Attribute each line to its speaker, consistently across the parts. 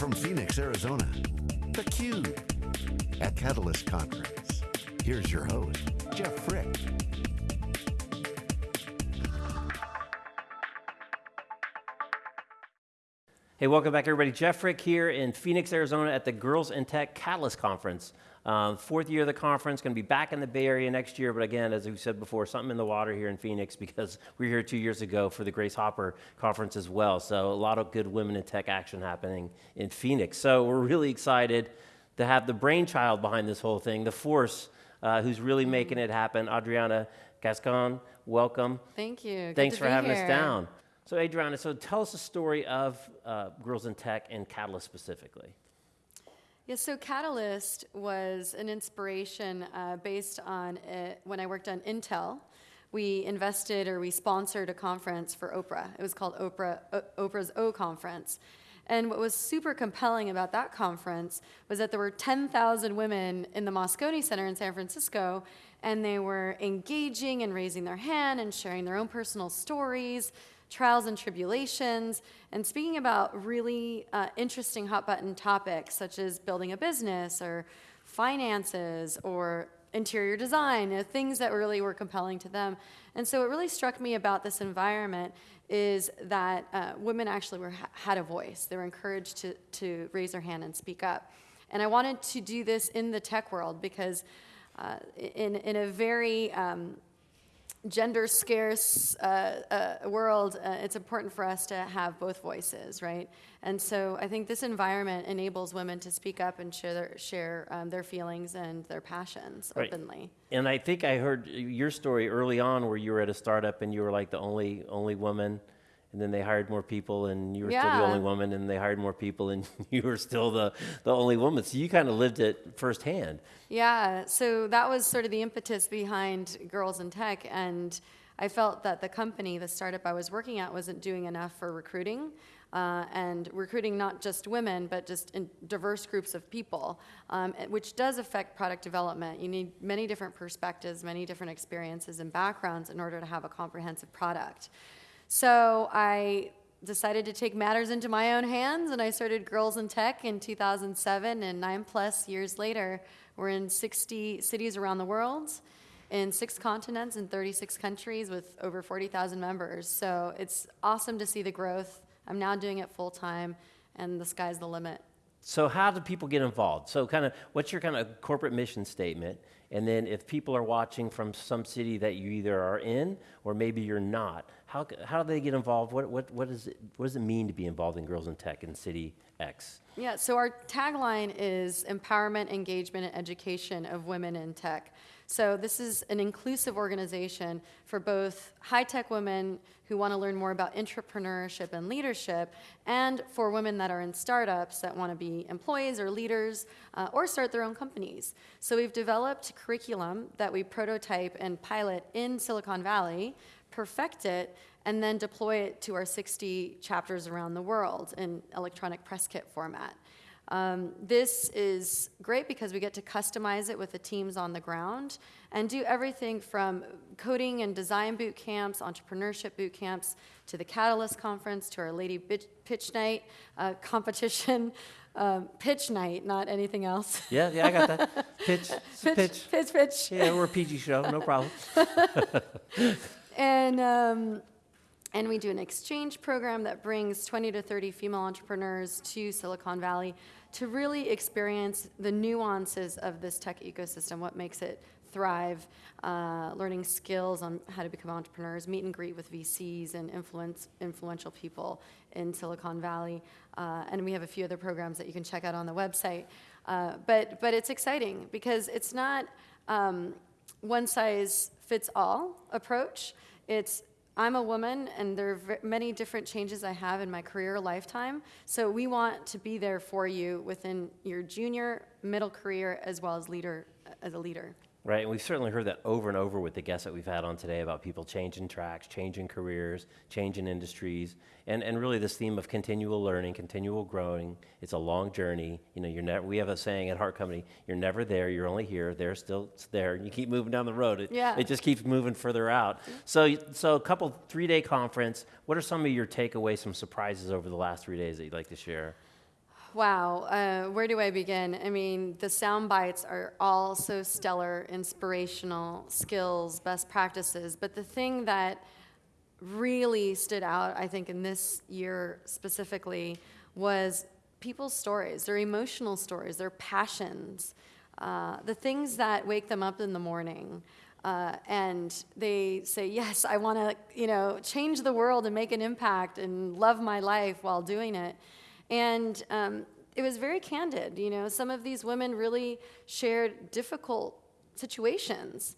Speaker 1: from Phoenix, Arizona, theCUBE, at Catalyst Conference. Here's your host, Jeff Frick.
Speaker 2: Hey, welcome back everybody. Jeff Frick here in Phoenix, Arizona at the Girls in Tech Catalyst Conference. Um, fourth year of the conference, going to be back in the Bay Area next year, but again, as we said before, something in the water here in Phoenix because we were here two years ago for the Grace Hopper conference as well. So a lot of good women in tech action happening in Phoenix. So we're really excited to have the brainchild behind this whole thing, the force uh, who's really making it happen, Adriana Gascoigne, welcome.
Speaker 3: Thank you.
Speaker 2: Thanks
Speaker 3: Good
Speaker 2: for having
Speaker 3: here.
Speaker 2: us down. So Adriana, so tell us the story of uh, Girls in Tech and Catalyst specifically.
Speaker 3: Yeah, so Catalyst was an inspiration uh, based on it when I worked on Intel. We invested or we sponsored a conference for Oprah. It was called Oprah, o Oprah's O Conference. And what was super compelling about that conference was that there were 10,000 women in the Moscone Center in San Francisco, and they were engaging and raising their hand and sharing their own personal stories, trials and tribulations, and speaking about really uh, interesting hot button topics such as building a business or finances or interior design, you know, things that really were compelling to them. And so what really struck me about this environment is that uh, women actually were, had a voice. They were encouraged to, to raise their hand and speak up. And I wanted to do this in the tech world because uh, in, in a very um, gender scarce uh, uh, world, uh, it's important for us to have both voices, right? And so I think this environment enables women to speak up and share their, share um, their feelings and their passions
Speaker 2: Right.
Speaker 3: openly.
Speaker 2: And I think I heard your story early on where you were at a startup and you were like the only only woman, and then they hired more people and you were still the only woman, and they hired more people and you were still the, the only woman. So you kind of lived it firsthand.
Speaker 3: Yeah, so that was sort of the impetus behind Girls in Tech, and I felt that the company, the startup I was working at, wasn't doing enough for recruiting. Uh, and recruiting not just women, but just in diverse groups of people, um, which does affect product development. You need many different perspectives, many different experiences and backgrounds in order to have a comprehensive product. So I decided to take matters into my own hands, and I started Girls in Tech in 2007, and nine plus years later, we're in 60 cities around the world, in six continents, in 36 countries, with over 40,000 members. So it's awesome to see the growth. I'm now doing it full time, and the sky's the limit.
Speaker 2: So how do people get involved? So kind of what's your kind of corporate mission statement? And then if people are watching from some city that you either are in or maybe you're not, how, how do they get involved? What, what, what, is it, what does it mean to be involved in Girls in Tech in City X?
Speaker 3: Yeah, so our tagline is empowerment, engagement, and education of women in tech. So this is an inclusive organization for both high-tech women who want to learn more about entrepreneurship and leadership, and for women that are in startups that want to be employees or leaders uh, or start their own companies. So we've developed curriculum that we prototype and pilot in Silicon Valley, perfect it, and then deploy it to our 60 chapters around the world in electronic press kit format. Um, this is great because we get to customize it with the teams on the ground and do everything from coding and design boot camps, entrepreneurship boot camps, to the Catalyst conference, to our Lady Pitch Night uh, competition. Um, pitch night, not anything else.
Speaker 2: Yeah, yeah, I got that. Pitch, pitch.
Speaker 3: pitch, pitch, pitch.
Speaker 2: Yeah, we're a PG show, no problem.
Speaker 3: And, um, and we do an exchange program that brings 20 to 30 female entrepreneurs to Silicon Valley to really experience the nuances of this tech ecosystem, what makes it thrive, uh, learning skills on how to become entrepreneurs, meet and greet with VCs and influence, influential people in Silicon Valley. Uh, and we have a few other programs that you can check out on the website. Uh, but, but it's exciting because it's not um, one size fits all approach. It's I'm a woman, and there are many different changes I have in my career lifetime. So we want to be there for you within your junior, middle career, as well as leader as a leader.
Speaker 2: Right, and we've certainly heard that over and over with the guests that we've had on today about people changing tracks, changing careers, changing industries, and, and really this theme of continual learning, continual growing. It's a long journey. You know, you're never, we have a saying at Heart Company, you're never there, you're only here, they're still it's there, and you keep moving down the road. It,
Speaker 3: Yeah.
Speaker 2: it just keeps moving further out. So, so a couple, three-day conference, what are some of your takeaways, some surprises over the last three days that you'd like to share?
Speaker 3: Wow, uh, where do I begin? I mean, the sound bites are all so stellar, inspirational, skills, best practices. But the thing that really stood out, I think, in this year specifically, was people's stories, their emotional stories, their passions, uh, the things that wake them up in the morning. Uh, and they say, "Yes, I want to, you know, change the world and make an impact and love my life while doing it." And um, it was very candid. You know, some of these women really shared difficult situations.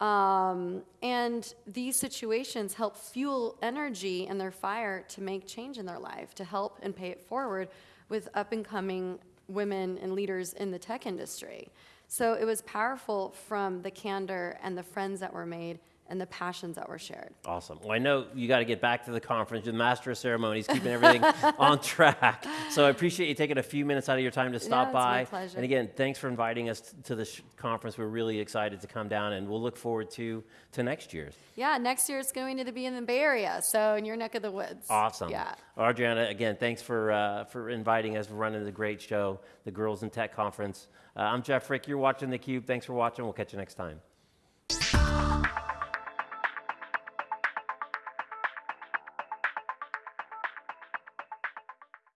Speaker 3: Um, and these situations help fuel energy and their fire to make change in their life, to help and pay it forward with up and coming women and leaders in the tech industry. So it was powerful from the candor and the friends that were made and the passions that were shared.
Speaker 2: Awesome. Well, I know you got to get back to the conference. The master of ceremonies, keeping everything on track. So I appreciate you taking a few minutes out of your time to stop
Speaker 3: it's
Speaker 2: by.
Speaker 3: my pleasure.
Speaker 2: And again, thanks for inviting us to this conference. We're really excited to come down, and we'll look forward to to next year's.
Speaker 3: Yeah, next year it's going to be in the Bay Area, so in your neck of the woods.
Speaker 2: Awesome.
Speaker 3: Yeah.
Speaker 2: Adriana, again, thanks for uh, for inviting us, for running the great show, the Girls in Tech Conference. Uh, I'm Jeff Frick. You're watching theCUBE. Thanks for watching. We'll catch you next time.